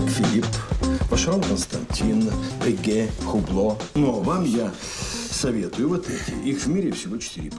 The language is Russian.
как Филипп, Вашаров Константин, Эге, Хубло. Но вам я советую вот эти. Их в мире всего четыре пары.